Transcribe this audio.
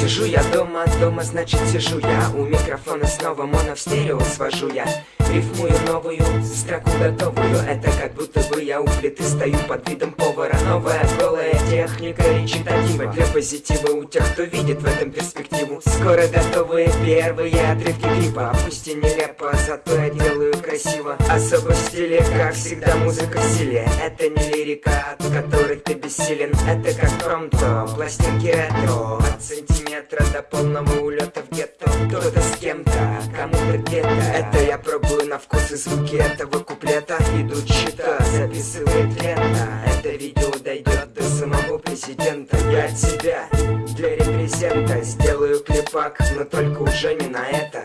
Сижу я дома, дома значит сижу я. У микрофона снова моно в стерео свожу я. Рифмую новую, строку готовую Это как будто бы я у плиты стою под видом повара. Новая голая техника речитатива Для позитива у тех, кто видит в этом перспективу. Скоро готовые первые отрывки клипа. Пусть и нелепо, зато я делаю красиво. Особо в стиле, как всегда, музыка в силе Это не лирика, от которой бессилен. Это как промто, пластинки ретро. От сантиметра до полного улета в гетто. Кто-то с кем-то, кому-то где-то Это я пробую на вкус и звуки этого куплета. Идут счета, записывает лента. Это видео дойдет до самого президента. Я от себя для репрезента сделаю клипак Но только уже не на это